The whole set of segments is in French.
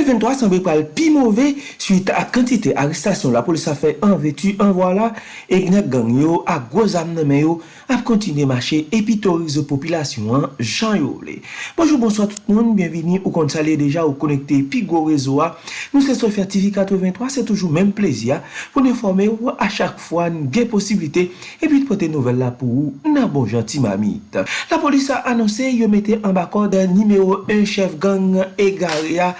2023 semble pral pi mouve suite a kantite aristasyon la polis a fe an vetu an wala e gnat gang yo a gwo zam neme yo ap kontine mache epi torize popilasyon an jan yo le. Bonjou bonsoit tout moun, bienvini ou kont sale deja ou konekte pi gwo rezo a. Nou se sou TV 83 se toujou men plezia pou ne forme ou a chak fwa nou gen posibilite epi pote nouvel la pou ou nan bon janti mamit. La polis a anonse yo mette an bakor dan nimeyo 1 chef gang e gare ya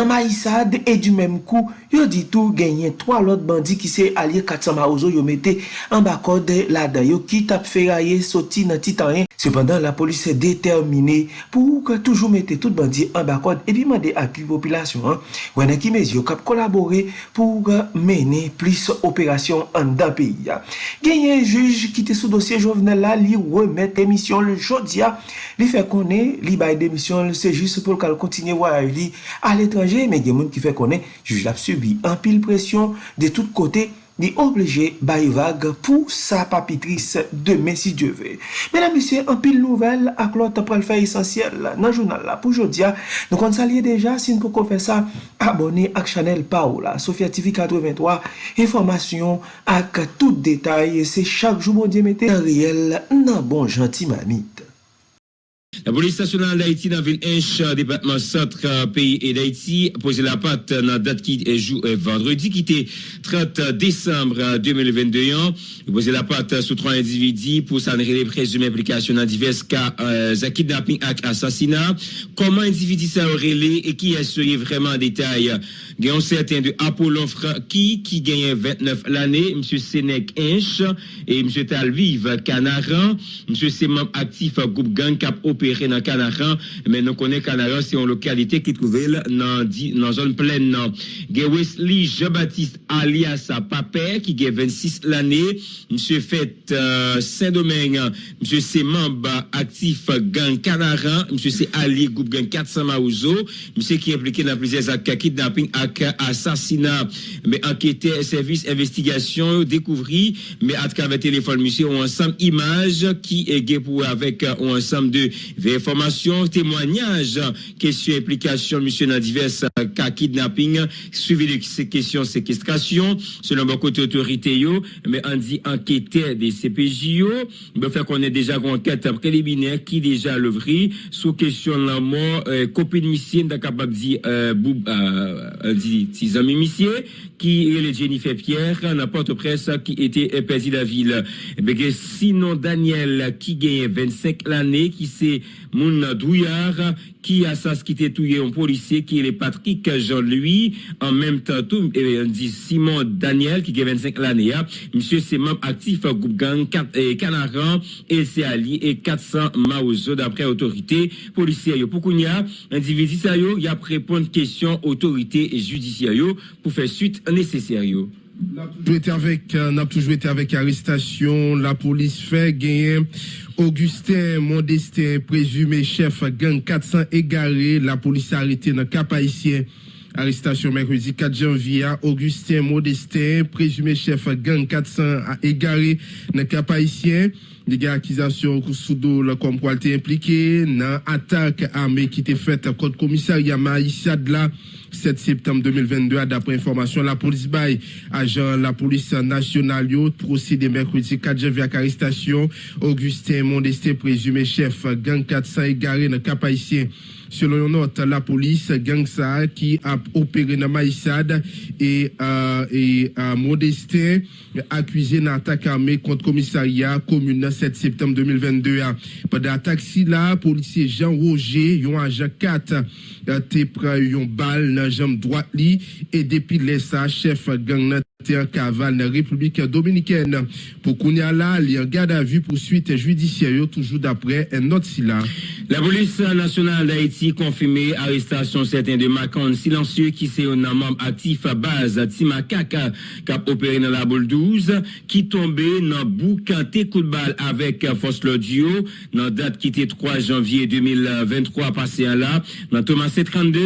Nan Maïsad e du menm kou, yo ditou genyen 3 lot bandi ki se alye 400 maouzo yo mette an bakode la dayo ki tap feraye soti nan titanyen. Sependan la polis se determine pou ke toujou mette tout bandi an bakode e bi mande api populasyon. Wene ki mez yo kap kolabore pou mene plis operasyon an da peyi. Genyen juj ki te sou dosye jovenel la li remet emisyon le jodia. Li fe konen li baye demisyon le sejus pou kal kontinye waya li al etre. l'étranger, men gen moun ki fè konen, juj la subi an pil presyon de tout kote ni oblige baye vague pou sa papitris demen si Diyo ve. Menan misye, an pil nouvel ak lot pral fè esensyel nan jounal la pou jodia. Nou kon salye deja, sin pou kon fè sa, abone ak chanel pa ou la. Sofya TV 83, informasyon ak tout detay, se chak jou moun diye mette, an riel nan bon janti mamit. La police nationale d'Haïti dans ville Inch, département centre pays et d'Haïti, posé la patte dans date qui est euh, vendredi, qui était 30 décembre 2022. Posé la patte sous trois individus pour s'en les présumer implications dans divers cas euh, kidnapping et assassinat. Comment individu ça aurait et qui assurait vraiment en détail? Un certain de Apollon qui, qui gagne 29 l'année, M. Sénèque Inch et M. Talvive Canaran, M. membre actif groupe gang cap opéré dans Canaran, mais nous connaissons Canaran, c'est une localité qui trouve dans dans zone pleine. Wesley Jean-Baptiste alias Papé qui gagne 26 l'année, M. Fait euh, Saint-Domingue, M. c'est membre actif gang Canaran, M. c'est Ali groupe gang 400 Maouzo, M. qui est impliqué dans plusieurs actes kidnapping assassinat. Mais enquêteur, service, investigation, découvrir, mais à travers téléphone, monsieur, on ensemble images qui est pour avec un ensemble de informations, témoignages, questions, implications, monsieur, dans divers cas kidnapping, suivi de ces questions, séquestration, selon beaucoup d'autorités, mais on dit enquêteur des CPJO, mais fait qu'on est déjà en enquête préliminaire qui déjà l'ouvri sous question de la mort, euh, copine mission, capable de dire, euh, euh six amis qui est le Jennifer Pierre n'importe presse qui était perdu la ville. Eh sinon Daniel qui gagne 25 l'année qui c'est mon douillard qui a qui tué un policier qui est Patrick Jean-Louis en même temps tout on dit Simon Daniel qui a 25 l'année monsieur c'est membre actif groupe gang 4 et Canaran et c'est Ali et 400 Maozo d'après autorité policière. Pour qu'on y a individu ça yo y a répondre question autorité judiciaire pour faire suite nécessaire euh, n'a toujours été avec arrestation. La police fait gagner Augustin Modestin, présumé chef gang 400 égaré. La police a arrêté dans cap haïtien. Arrestation mercredi 4 janvier. Augustin Modestin, présumé chef gang 400 égaré dans cap haïtien. Des gars accusations sous comme quoi il impliqué dans attaque armée qui était faite contre commissariat Maïssa de la 7 septembre 2022, d'après information, la police bail, agent la police nationale, procédé mercredi 4 janvier à arrestation, Augustin Mondestin, présumé chef, gang 400 égaré dans cap Selon une note, la police, gang ça, qui a opéré dans Maïsade et, euh, et euh, accusé d'une attaque armée contre commissariat commune 7 septembre 2022. Pendant l'attaque, si là, policier Jean Roger, un agent 4, te pris une balle dans la jambe droite et depuis ça, chef gang la République dominicaine. Pour il à vue poursuite judiciaire, toujours d'après un autre. La police nationale d'Haïti confirmé arrestation certains de Macon silencieux qui c'est un membre actif à base Timakaka qui a opéré dans la boule 12 qui tombé dans boucanté coup de balle avec force l'audio dans date qui était 3 janvier 2023 passé à là dans Thomas C32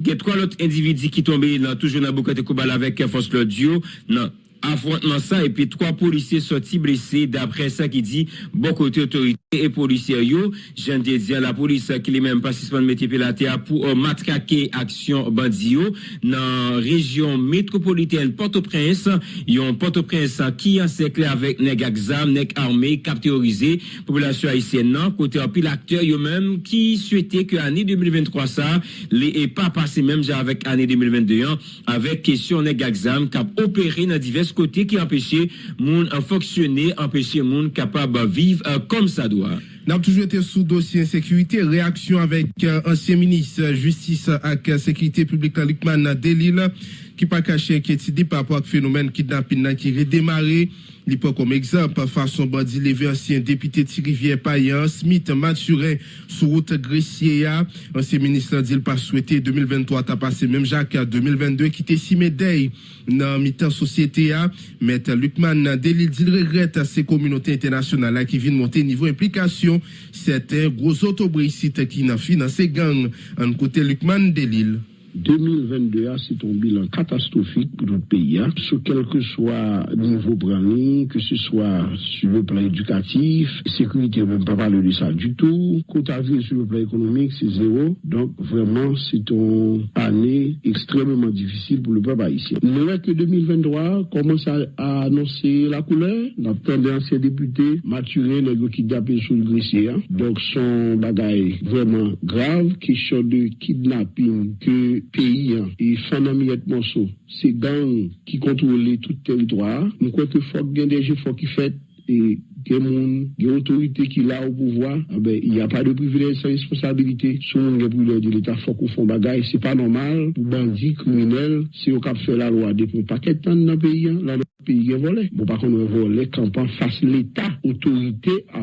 il y a trois autres individus qui tombé dans toujours dans boucanté coup de balle avec force l'audio nan affrontman sa epi 3 polisye soti blese dapre sa ki di bon kote otorite. et policiers yo. J'en dire la police qui les même pas suspendre mettre la terre pour uh, matraquer action bandi dans région métropolitaine Port-au-Prince yon Port-au-Prince qui encerclé avec nèg exam nèg armé cap théorisé population haïtienne non? Côté en pile acteur yo même qui souhaitait que année 2023 ça les pas passé même avec année 2021 avec question nèg exam cap opéré dans divers côtés qui empêchait moun fonctionner empêcher moun capable vivre uh, comme ça doit. Voilà. Nous avons toujours été sous dossier insécurité. Réaction avec euh, ancien ministre justice et sécurité publique Likman Delil qui pas caché inquiétude par rapport au phénomène kidnapping qui redémarré. Il comme exemple façon bandit levé ancien député Thierry Payan, Smith Mathurin sur route Gressier. Ancien ministre dit pas souhaité 2023 t'as passé même Jacques 2022 qui était si médaille dans mi-temps société. Maître Lucman Delil dit regrette ces communautés internationales qui viennent monter niveau implication certains gros autobricites qui n'ont financé gang. En côté Lucman Delil. 2022, c'est un bilan catastrophique pour notre pays, hein. sur quel que soit niveau brani, que ce soit sur le plan éducatif, sécurité, on ne peut pas parler de ça du tout. Côte à sur le plan économique, c'est zéro. Donc, vraiment, c'est une année extrêmement difficile pour le peuple haïtien. Nous que 2023 commence à, annoncer la couleur. Attendait ancien député, maturé, qui kidnappé sur le. Hein. Donc, son bagaille vraiment grave, question de kidnapping que pays hein, et et Monceau, c'est gang qui contrôle tout territoire. Nous croyons que faut qu'il des efforts qui fait et que mon autorité qui l'a au pouvoir, ah ben, il n'y a pas de privilège sans responsabilité. Si on privilège de l'État, faut qu'on fasse bagaille. C'est pas normal pour bandits, criminels, si on cap fait la loi depuis un paquet de temps dans le pays, hein, là, le pays est volé. Bon, par contre, on volé on face l'État, autorité à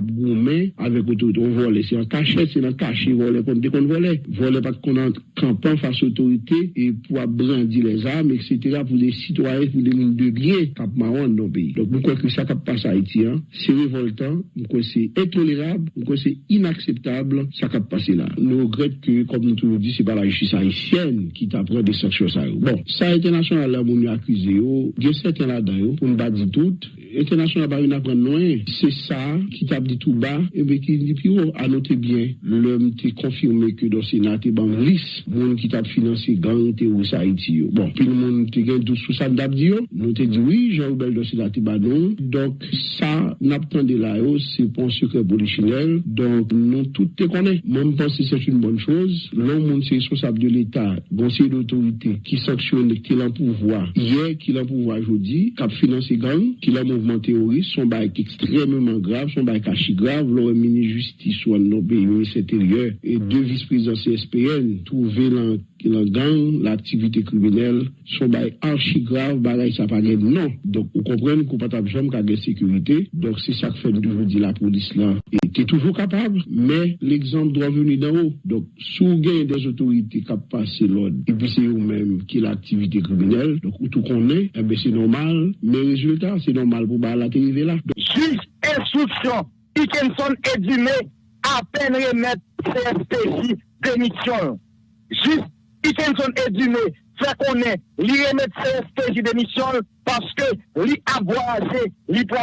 avec autorité. On volé, c'est un cachet, c'est un cachet, volé, dès qu'on volait. Volé parce qu'on a campant face autorité et pour brandir les armes, etc., pour des citoyens, pour des mines de biens, cap marron dans le pays. Donc, pourquoi que ça cap passe à Haïti, hein? C'est révoltant, c'est intolérable, c'est inacceptable, ça qui passé là. Nous regrettons que, comme nous toujours dit, c'est pas la justice haïtienne qui t'apprend des sanctions ça. Bon, ça international là, on accusé, il y a certains là-dedans, yo, pou mba di tout, international ba yon apren noen, se sa ki tab di tout ba, ebe ki di pi yo anote bien, lèm te konfirme ke dosina te ban lis, moun ki tab finanse gang te ou sa iti yo. Bon, pi moun te gen tout sou sa mdap di yo, nou te di oui, jan ou bel dosina te ban nou, donk sa nap tende la yo, se pon sekre polichinel, donk nou tout te konen. Moun pense se choun bon chouz, loun moun se sosab de l'Etat, gonsye d'autorite, ki saksyon ki lan pouvoi, ye ki lan pouvoi jodi, kap finanse gang, ki la mouvment teorist, son bay ki ekstrememan grav, son bay kashi grav, lor mini justice ou an nobe yon s'interieur, mm. e de vice-prezident CSPN, touve lan, lan gang, l'aktivite kriminelle, son bay archi grav, bagay sa pa gen non. Donk ou kompren kou patap jom kage sekurite, donk se sak fèm doujou di la polis lan. Était toujours capable, mais l'exemple doit venir d'en haut. Donc, sous gain des autorités qui passent l'ordre, et puis c'est eux-mêmes qui l'activité criminelle, donc, tout connaît, eh bien, c'est normal, mais résultat, c'est normal pour la arriver là. Juste instruction, Dickinson et Dumé, à peine remettre CSPJ démission. Juste Dickinson et Dumé, fait qu'on est, li remettre CSPJ démission parce que li a voyagé, li pour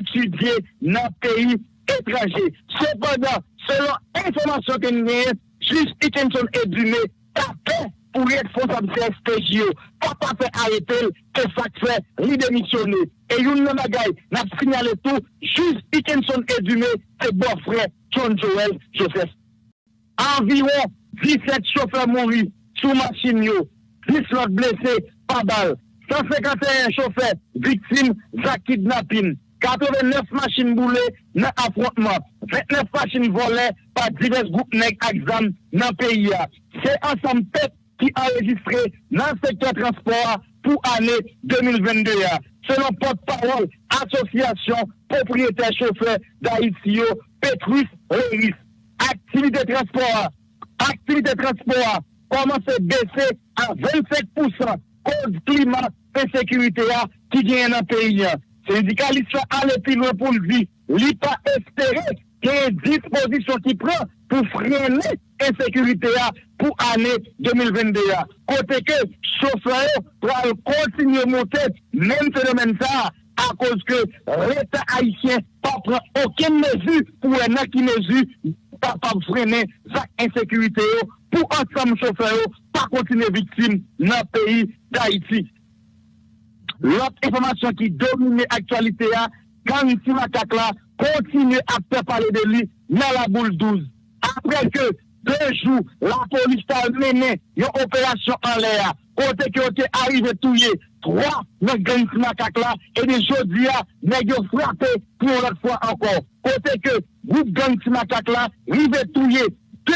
étudier dans le pays étranger. Cependant, selon l'information que nous avons, juste Hutchinson et Brunet tapé pour être responsable de SPJO. Papa fait arrêter, que ça fait, lui démissionner. Et une bagaille, n'a signalé tout, juste Hutchinson et Brunet, c'est bon frère John Joel Joseph. Environ 17 chauffeurs mourus sous machine, 10 autres blessés par balle. 151 chauffeurs victimes d'un kidnapping. 89 machines boulées dans l'affrontement, 29 machines volées par divers groupes nègres exam dans le pays. C'est ensemble qui a enregistré dans le secteur transport pour l'année 2022. Selon porte-parole, association propriétaire chauffeur d'Haïti, Petrus Réris. Activité transport, activité transport commence à baisser à 25% cause climat et sécurité qui vient dans le pays. Syndicaliste a allé plus loin pour le dire. Il pas espérer qu'il y ait une disposition qui prend pour freiner l'insécurité pour l'année 2022. Côté que chauffeur doit continuer à monter, même phénomène ça, à cause que l'État haïtien pas prend aucune mesure pour un qui mesure de freiner l'insécurité pour ensemble chauffeurs pas continuer victime dans le pays d'Haïti. L'autre information qui domine l'actualité, quand ici Matakla continue à faire parler de lui dans la boule 12. Après que deux jours, la police a mené une opération en l'air, côté qui était arrivé tout trois dans gang Matakla, et des aujourd'hui, ils ont frappé pour l'autre fois encore. Côté que groupe gang Matakla, arrivé tout deux,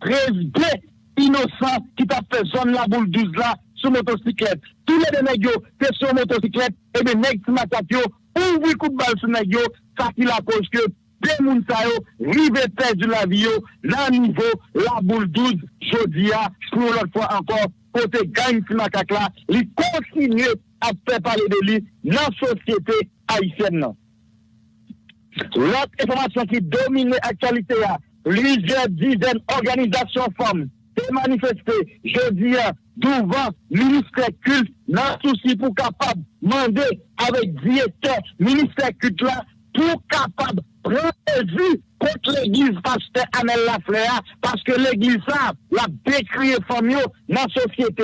13, deux innocents qui t'a fait zone la boule 12 là, sur motocyclette. Tous les deux nègres étaient sur motocyclette, et bien, nègres qui m'attaquent, ouvre coup de balle sur nègres, ça qui la cause que deux moun sa yo, rive perdu la vie yo, nan niveau, la boule 12, jodia, pour l'autre fois encore, côté gang qui m'attaque là, il continue à faire parler de lui dans la société haïtienne. L'autre information qui domine l'actualité, plusieurs dizaines d'organisations femmes, se manifester jeudi devant le ministère culte dans souci pour capable demander avec directeur ministère culte là pour capable prendre contre l'église pasteur Amel Lafleur parce que l'église a la décrié famille dans la société.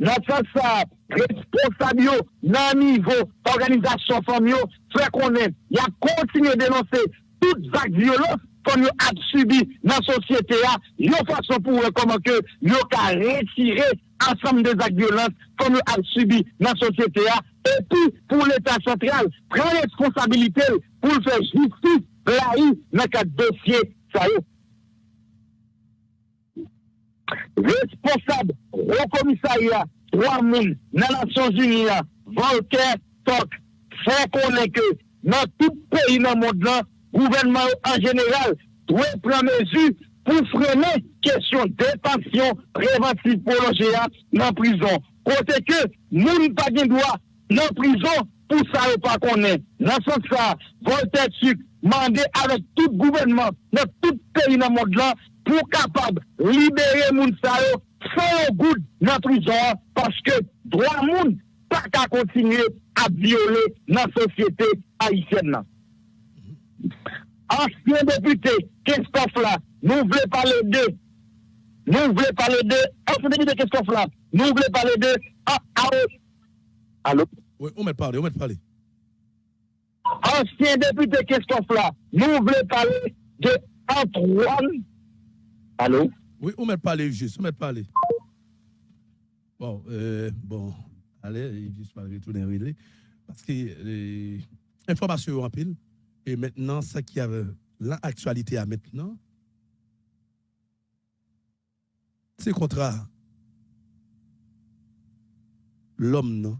Dans ce sens, responsable dans le niveau organisation famille, fait qu'on il a continué à dénoncer toutes actes kon yo ap subi nan sosyete ya, yo fason pou rekoman ke yo ka retire ansam de zak violans kon yo ap subi nan sosyete ya, epi pou l'Etat sentral pren responsabilite pou l'fe justice la yi nan ka dosye sa yo. Responsable ou komisariya 3000 nan Nasyon Juniya, Volker Tok, fè konen ke nan tout peyi nan moun nan gouvernement en général doit prendre mesure pour freiner question détention préventive pour loger dans la prison. Côté que, nous pas de droit dans la prison pour ça, pas connaître. Dans ce sens, ça, Voltaire mandé avec tout gouvernement dans tout pays dans le monde là pour capable libérer moun sa yo sans goût dans la prison parce que droit moun pas qu'à continuer à violer la société haïtienne. Ancien député, qu'est-ce là? Nous voulons parler de. Nous voulons parler de. Ancien député, qu'est-ce là? Nous voulons parler de. Ah, ah, Allô? Oui, on met parler, on met parler ancien député Christophe là, nous voulons parler de Antoine. Allô? Oui, on met parler juste, on met parler. Bon, euh, bon, allez, il juste pas retourner. Parce que euh, information en pile. Et maintenant, ça qui a l'actualité à maintenant, c'est contre l'homme?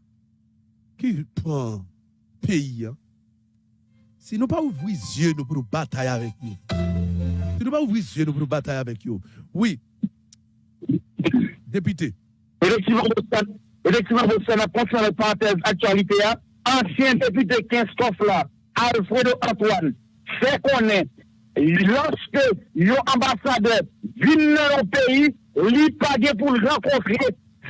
Qui prend pays, hein, si nous pas ouvrir les yeux nous pour batailler avec nous. Si nous pas ouvrir les yeux nous pour batailler avec nous. Oui. Député. Effectivement, vous la parenthèse actualité, hein. ancien député Christophe là, Alfredo Antoine, fait qu'on est, lorsque l'ambassadeur vient dans le pays, il payé pour le rencontrer,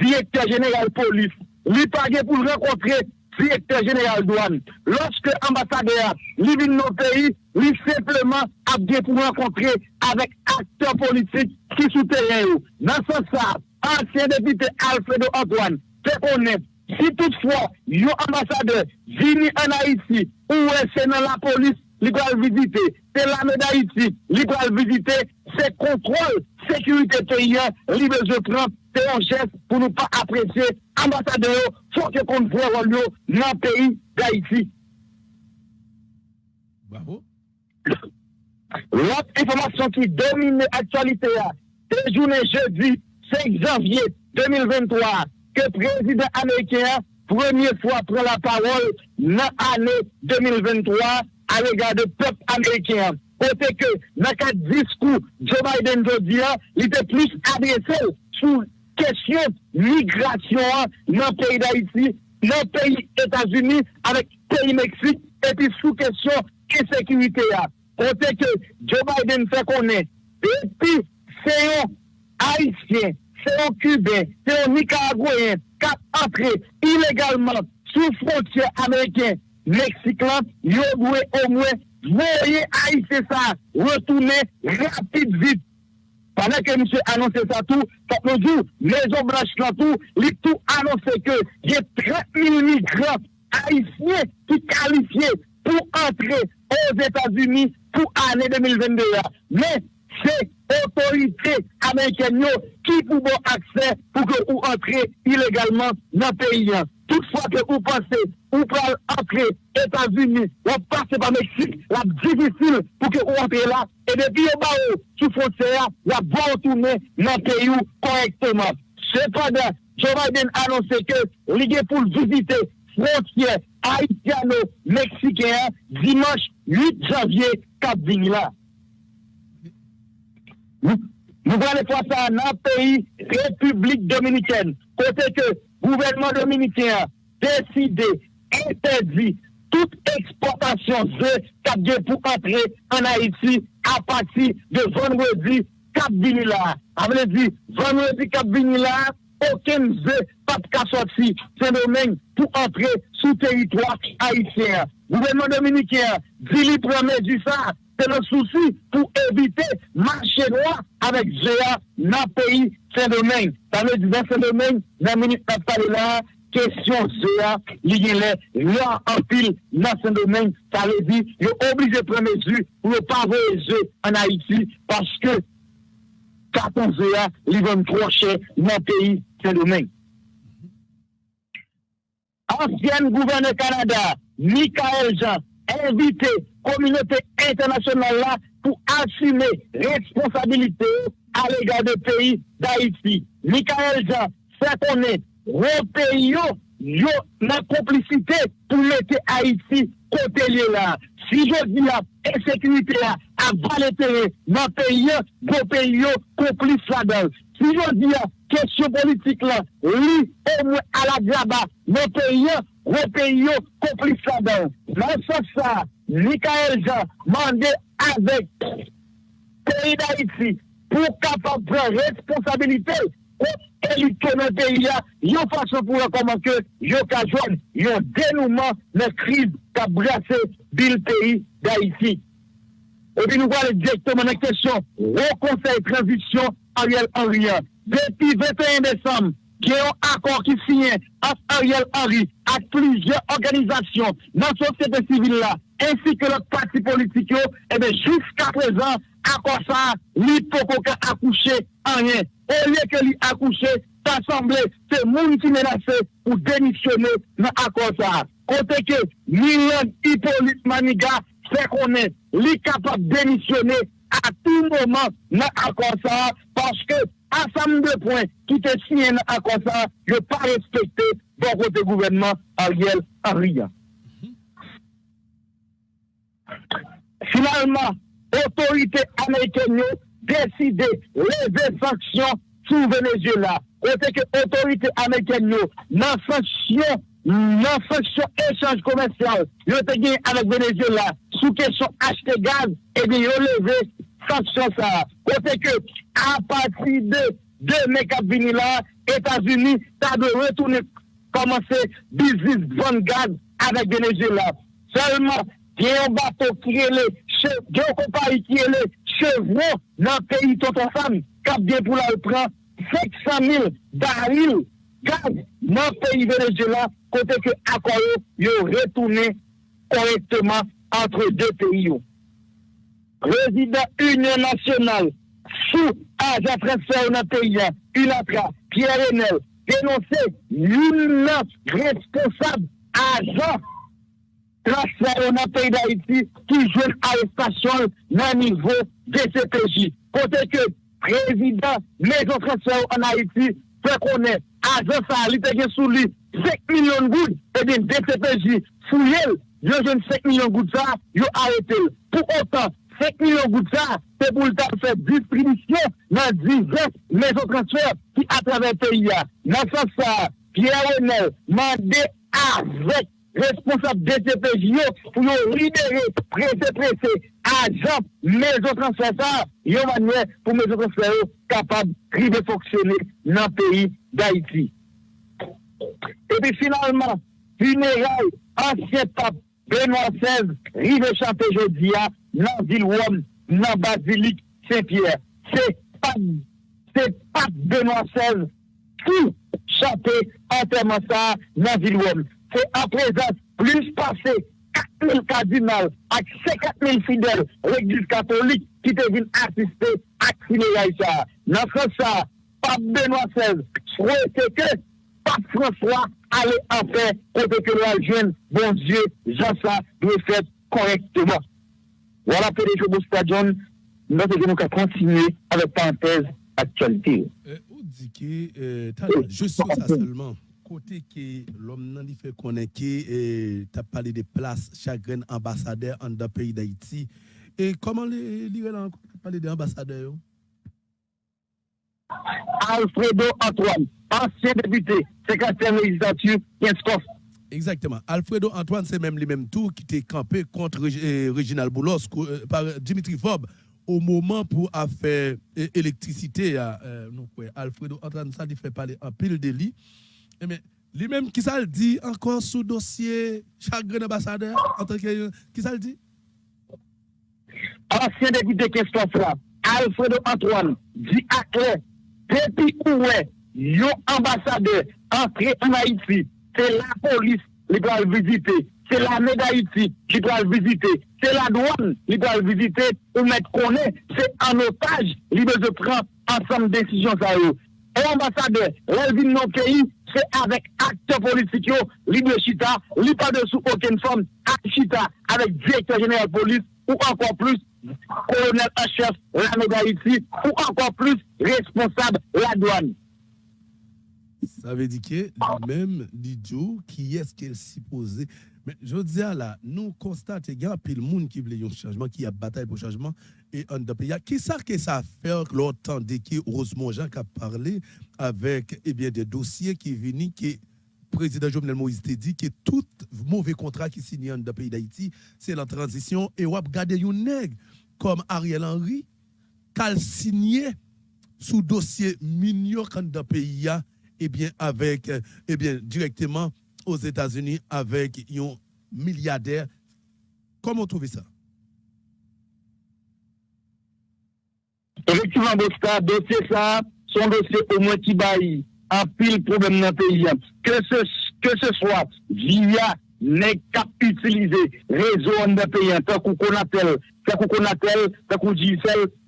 directeur général police, il payé pour le rencontrer, directeur général douane. Lorsque l'ambassadeur vient dans nos pays, il simplement a pour rencontrer avec acteurs politiques qui soutiennent. Dans ce sens, ancien député Alfredo Antoine, fait connaître si toutefois, un ambassadeur vient en Haïti ou est dans la police, il doit visiter. C'est l'armée d'Haïti, il doit visiter. C'est contrôle, sécurité paysan, il besoin prendre. C'est un geste pour ne pas apprécier ambassadeur, faut que qu'on voit dans le pays d'Haïti. Bravo. L'autre information qui domine l'actualité, c'est journée jeudi 5 janvier 2023 que le président américain, première fois, prend la parole dans l'année 2023 à l'égard du peuple américain. Côté que, dans le discours, Joe Biden, il était plus adressé sur question migration dans le pays d'Haïti, dans le pays États-Unis, avec le pays Mexique, et puis sous question insécurité. Côté que Joe Biden fait connaître, et puis c'est un Haïtien, c'est un Cubain, c'est un Nicaraguayen qui a entré illégalement sous frontière américaine Meksik lan, yo dwe o mwen, voye Haitien sa, retoune rapide vite. Panan ke msè anonsè sa tou, kap nou djou, Mezo Branche la tou, li tou anonsè ke, yè 30.000 migran Haitien ki kalifiye pou antre os Etats-Unis pou anè 2022. Men, se autorité américaine non, qui pour bon accès pour que vous entrez illégalement dans le pays. Toutefois que vous pensez, vous pouvez entrer aux États-Unis, vous passez par Mexique, la difficile pour que vous entrez là, et depuis au bas sous frontière, la bonne retourner dans le pays correctement. Cependant, Joe Biden a annoncé que l'idée pour visiter frontières haïtiano-mexicaines dimanche 8 janvier, Cap-Vigny là. 4 vinila. Nou vane fwa sa nan peyi Republik Dominikene, kote ke gouvernement dominikien deside, interdi tout eksportasyon ze kapge pou antre an Haiti a pati de vanwedi kap vinila. Avle di, vanwedi kap vinila, oken ze pat kasotsi se domen pou antre sou teritwa Haitien. Gouvernement dominikien, di li prame di sa, se le souci pou evite manche noa avek Zéa nan peyi Saint-Domingue. Sa me di nan Saint-Domingue, nan meni patale la, kesyon Zéa, li genle, la anpil nan Saint-Domingue, sa le di, yo oblije premezu pou yo paveze an Haiti, paske katon Zéa li ven kroche nan peyi Saint-Domingue. Ansyen gouverne Kanada, Mikael Jean, evite kominote internasyonal la pou asume responsabilite a lega de peyi da iti. Mikael Jean, se konen, repeyi yo, yo nan komplicite pou mette a iti kote liye la. Si yo di la, e sekunite la, a valetere nan peyi yo, go peyi yo, komplice la del. Si yo di la, kesyon politik la, li, e mwe ala diaba, nan peyi yo, gros pays complice là-dedans. Dans ce sens-là, Michael Jean mandé avec pays d'Haïti pour capable prendre responsabilité contre l'élite dans pays là, une façon pour comment que yo ka un dénouement la crise qui a brassé le pays d'Haïti. Et puis nous allons directement dans la question au conseil de transition Ariel Henry. Depuis 21 décembre Desem, ki yo akor ki sinye ak Ariel Henry ak plizye organizasyon nan sosyete sivil la, ensi ke lak pati politik yo, ebe, jiska prezant, akosa, li poko ka akouche anyen. O liye ke li akouche, tasemble, se moun ki menase ou denisyone nan akosa. Kote ke, milyon hipolit maniga, se konen, li kapap denisyone a tou mouman nan akosa, paske asam de poen ki te sinye nan akosa, yo pa respekte bon kote gouvenman a riel a riyan. Finalman, otorite Amerikenyo deside leve saksyon sou Venezuela. Kote ke otorite Amerikenyo nan saksyon echange komensyal yo te anek Venezuela sou kesyon achete gaz e de yo leve saksyon sa. Kote ke apati de de mekap vinila, Etats-Unis ta de retoune komanse bizis von gaz anek Venezuela. Selman, gen yon bato kirele, gen yon kompari kirele, chevron nan peyi toto fam, kap gen pou la upran, 500.000 daril gaz nan peyi Venezuela, kote ke akoyo yon retoune korekteman antre de peyi yo. Prezident Union Nationale, sou ajan fransè ou nan peya, Ulatra, Pierre Renel, denonse yon nan responsab ajan fransè ou nan peya da iti ki jwen arrestasyon nan nivou DCPJ. Kote ke prezident Mezon fransè ou nan Haiti fe konen ajan sa li tege sou li 5 milyon goud e din DCPJ. Fou yel, yon jen 5 milyon goud sa, yo arete. Pou otan, 5 milyon gout sa, se pou l'ta fè distribisyon nan divers meso transfer ki atrave PIA. Nan sa sa, Pierre Renel mande avèk responsable DCPJ pou yo libere prese prese ajan mezo transfer sa, yo manwe pou mezo transfer yo kapab kribe foksyone nan peyi d'Haïti. E pi finalman, funeral ansyen pape Benoît XVI rive chante jodi a nan Vilwom, nan Basilik, Saint-Pierre. Se Pat Benoît XVI ki chante anterman sa nan Vilwom. Se aprezat plus pase 4.000 kardinal ak 50.000 fidel l'Eglise Katolik ki te vin asiste ak Sineyay sa. Nan se sa, Pat Benoît XVI souwete ke Pat François ale anfer kote ke lwa jen bon Dieu, jan sa dwe fet korekteman. Wala pe de Jobo Stadion, nou te genou ka kontinye ave pantez aktualite. Ou di ki, je sou sa selman, kote ki lom nan li fe konen ki, ta pale de plas chagren ambasader an da peyi da iti, e koman li re lan pale de ambasader yo? Alfredo Antoine, ancien député, secrétaire législature, Yenskov. Exactement. Alfredo Antoine, c'est même les mêmes tours qui étaient campé contre euh, Reginald Boulos euh, par Dimitri Fob au moment pour faire euh, électricité. Alfredo Antoine, ça, il fait parler en pile de lit. Mais lui-même, qui ça le dit encore sous dossier chagrin ambassadeur Qui ça le dit? Ancien député Christophe Alfredo Antoine dit à clair Depi ouwe, yon ambasade entre en Haiti, se la polis li pral vizite, se la med Haiti li pral vizite, se la douan li pral vizite, ou met konen, se an otaj li beze pran ansam desisyon sa yo. E ambasade, relvin nou keyi, se avek akte politikyo, li de chita, li pa de sou oken form, akte chita, avek direktor jeneral polis, ou ankon plus, colonel en chef l'armée d'Haïti ou encore plus responsable la douane. Ça veut dire que même Didio, qui est-ce qu'elle s'y posait Mais je dis là, nous constatons qu'il y a de monde qui veut un changement, qui a bataille pour changement et un pays. Qui ça que ça fait longtemps dès que Rosemont Jean a parlé avec eh bien, des dossiers qui viennent qui président Jovenel Moïse te dit que tout mauvais contrat qui signe dans le pays d'Haïti, c'est la transition. Et on a regardé un nègre comme Ariel Henry, qui a signé sous dossier mignon dans le pays, et bien, avec, eh bien, directement aux États-Unis avec un milliardaire. Comment vous trouvez ça? Effectivement, dossier ça, son dossier au moins qui baille en pile problème dans le pays. Que ce, que ce soit via n'est qu'à utiliser réseau dans le pays, tant qu'on appelle, tant qu'on appelle, tant qu'on dit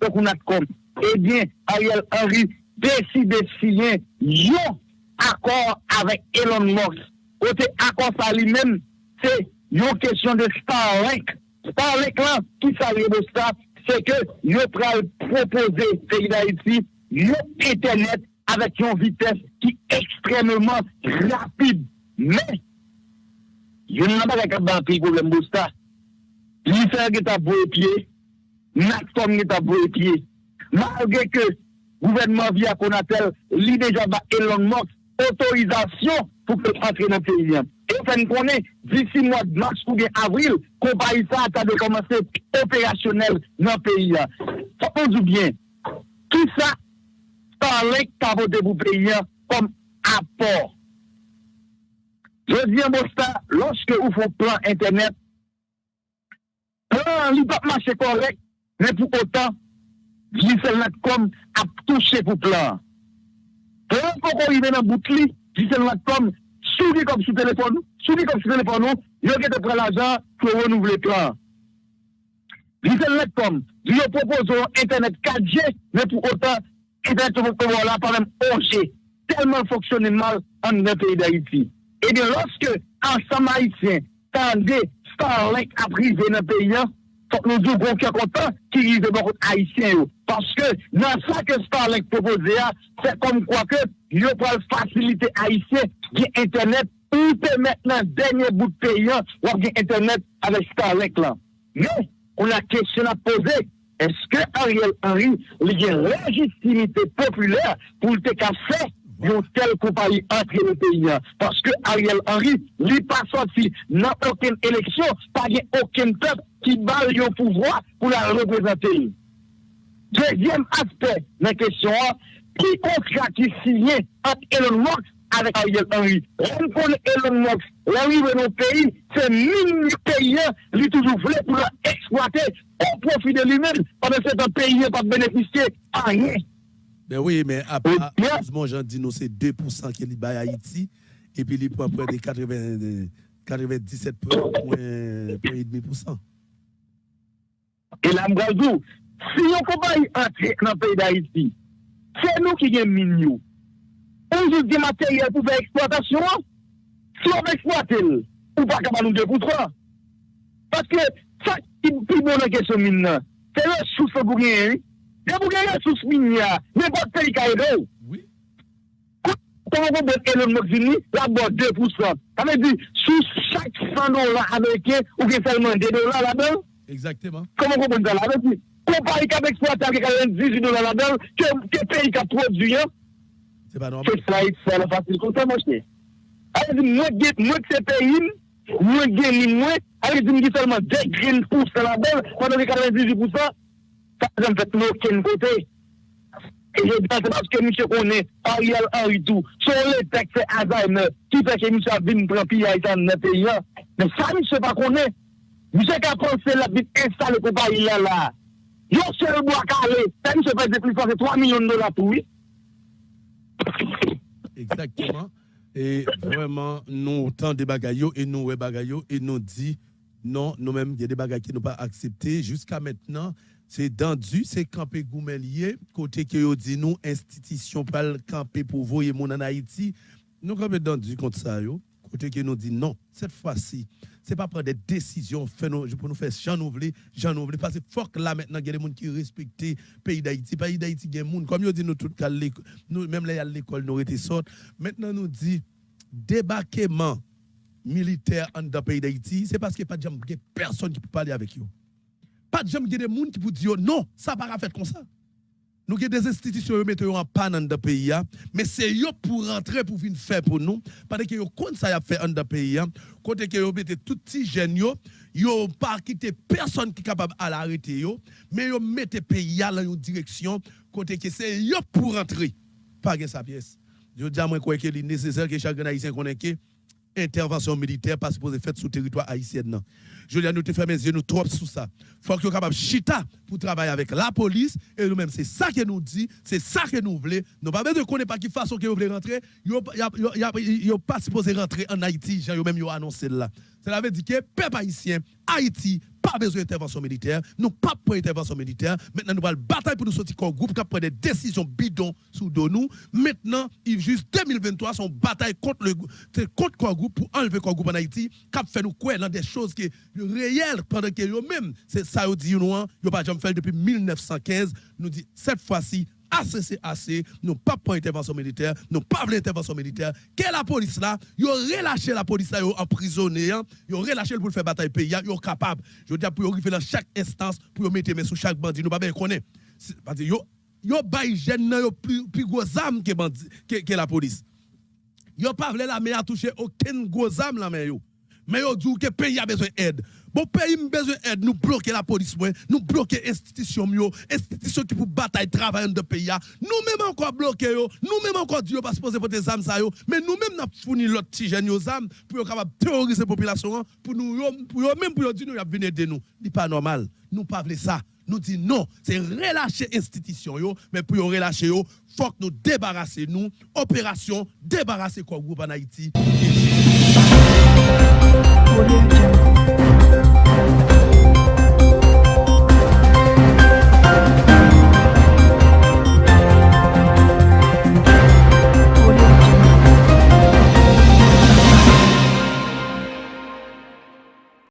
qu'on comme. Eh bien, Ariel Henry deside siyen yon akor avèk Elon Musk. Kote akor sa li men, se yon kesyon de Starlink. Starlink lan, ki sa li rebosta, se ke yo pral propose peyi da iti, yo internet avèk yon vites ki ekstremement rapide. Men, yon nan ba lakad ban peyi problem bosta. Li fer ge ta boye pye, nak tom ge ta boye pye. Malge ke gouvernement via Conatel, li déjà ba Elon Musk, autorisation pour que entre dans le pays. Et on connaît, d'ici mois de mars ou bien avril, compagnie ça a de commencer opérationnel dans le pays. Ça peut du bien. Tout ça, parler que voté pour le pays comme apport. Je dis à lorsque vous faites plan Internet, plan, il pas marcher correct, mais pour autant, Giselle.com a touché pour plan. Plan pour qu'on y dans bout de Giselle.com, souris comme sous téléphone, souris comme sous téléphone, il a de prendre l'argent pour renouveler le plan. Giselle.com, il propose Internet 4G, mais pour autant, et bien, tout le monde là, par même OG, tellement fonctionné mal en le pays d'Haïti. Et bien, lorsque, ensemble haïtien, tendez Starlink à privé dans le pays, faut nous dire qu'on est content qui vivent beaucoup haïtiens. Parce que dans ça que Starlink proposé, c'est comme quoi que ils peuvent faciliter haïtiens qui Internet ou permettre dans dernier bout de pays ou Internet avec Starlink là. Mais on a question à poser. Est-ce que Ariel Henry, il y a légitimité populaire pour le TKC une telle compagnie entre les pays Parce que Ariel Henry n'est pas sorti dans aucune élection, pas aucun peuple qui bat le pouvoir pour la représenter. Deuxième aspect la question, qui contrat qui signé entre Elon Musk avec Ariel Henry? On connaît Elon Musk, l'arrivée de nos pays, c'est mille pays, lui toujours voulu pour exploiter au profit de lui-même, pendant que c'est un pays pas bénéficier à rien. Ben oui, mais après, heureusement, j'en dis, nous, c'est 2% qui est à Haïti, et puis il prend près de 80, 97,5%. Et là, Mbrazou, si on compagnie entrer dans le pays d'Haïti, c'est nous qui gagnons mignon. On joue des matériels pour faire exploitation. Si on veut exploiter, on pas capable nous 2%. Parce que ça qui est plus bon dans la question mine, c'est le source pour gagner. Dè mou gen resous min ya, mè bot peyi ka edè ou. Oui. Kou mou bot elon mok zini, la bot 2%. Tame di, sou chak 100 dolar Amerike, ou gen selman 2 dolar la bel. Exactement. Kou mou bot dolar la bel. Kou pari kap eksploatar ke 98 dolar la bel, ke peyi ka produyen. Se sa yi sa la fasil kon se mwen chne. A yi di mwen get mwen se peyin, mwen gen ni mwen, a yi di mwen ki selman 10 green pouce la bel, mwen do ki 98 pouce la, pas en fait aucun côté. Et je dis c'est parce que monsieur connaît Ariel Henry tout. Sur les textes Alzheimer, qui fait que monsieur a vu prendre pillage dans le pays. Mais ça, monsieur pas connaît. Monsieur qui a pensé la bite installée pour Paris là là. Yo seul bois calé, ça monsieur fait des plus fort 3 millions de dollars pour lui. Exactement. Et vraiment, nous, tant de bagailles et nous, ouais, bagailles et nous dit. Non, nous-mêmes, il y a des bagailles qui nous pas acceptés jusqu'à maintenant. C'est dendu, c'est campé goumelier, côté que yo dit nous, institution pas camper pour voyer mon en Haïti. Nous campé dendu contre ça. Côté que nous dit non, cette fois-ci, c'est pas prendre des décisions pour nous faire j'en ouvrir, j'en ouvrir. Parce que que là maintenant, il y a des gens qui respectent le pays d'Haïti. pays d'Haïti, il y a des gens, comme dit nous tout nous, même là, à l'école, nous été sortis. Maintenant, nous dit débarquement militaire en dans le pays d'Haïti, c'est parce a pas de personne qui peut parler avec eux. Pas de gens qui des qui peuvent dire non, ça va pas faire comme ça. Nous avons des institutions qui mettent en panne dans le pays, mais c'est eux pour rentrer pour venir faire pour nous. Parce que vous compte ça fait dans le pays, que vous mettez tout petit jeunes, vous pas quitté personne qui est capable à l'arrêter, mais vous mettez le pays dans une direction, côté que c'est eux pour rentrer. Pas que sa pièce. Je dis à moi qu'il est nécessaire que chaque Haïtien connaisse intervention militaire pas supposé faire sous territoire haïtien. À nous te faire mes yeux nous trop sous ça. Faut que capable chita pour travailler avec la police et nous-mêmes c'est ça que nous dit, c'est ça que nous voulons. Nous pas de connaître pas qui façon que vous voulez rentrer, yo yo pas supposé rentrer en Haïti, j'ai même annoncé là. Cela veut dire que peuple haïtien, Haïti pas besoin d'intervention militaire, nous pas pour intervention militaire. Maintenant, nous allons bataille pour nous sortir comme groupe qui prend des décisions bidons sous nous. Maintenant, il juste 2023, son bataille contre le contre quoi groupe pour enlever quoi groupe en Haïti, qui fait nous quoi dans des choses qui réelles pendant que eux même c'est ça nous dit nous, yo pas jamais fait depuis 1915, nous dit cette fois-ci assez, nous pas pour intervention militaire, nous pas pour intervention militaire. Quelle la police là, ils ont relâché la police là, ils ont emprisonné, ils ont relâché pour faire bataille pays, ils sont capables. Je veux dire pour arriver dans chaque instance pour mettre main sur chaque bandit, nous pas bien connaître. Parce que yo bay jeune yo plus plus gros que que, la police. Yo pas voulu la toucher aucune gros arme la main yo. Mais yo dit que pays a besoin d'aide. Bon pays a besoin d'aide, nous bloquer la police, nous bloquer l'institution, institution qui pour bataille travailler dans le pays. Nous-mêmes encore bloquer, nous-mêmes encore Dieu pas supposé porter des armes, mais nous-mêmes nous fourni l'autre petit jeune aux armes pour capable terroriser la population, pour nous, pour même pour dire nous, y venir de nous. Ce pas normal. Nous pas ça. Nous dit non, c'est relâcher l'institution, mais pour relâcher, il faut que nous débarrasser nous, opération, débarrasser quoi groupe en Haïti. Thank you.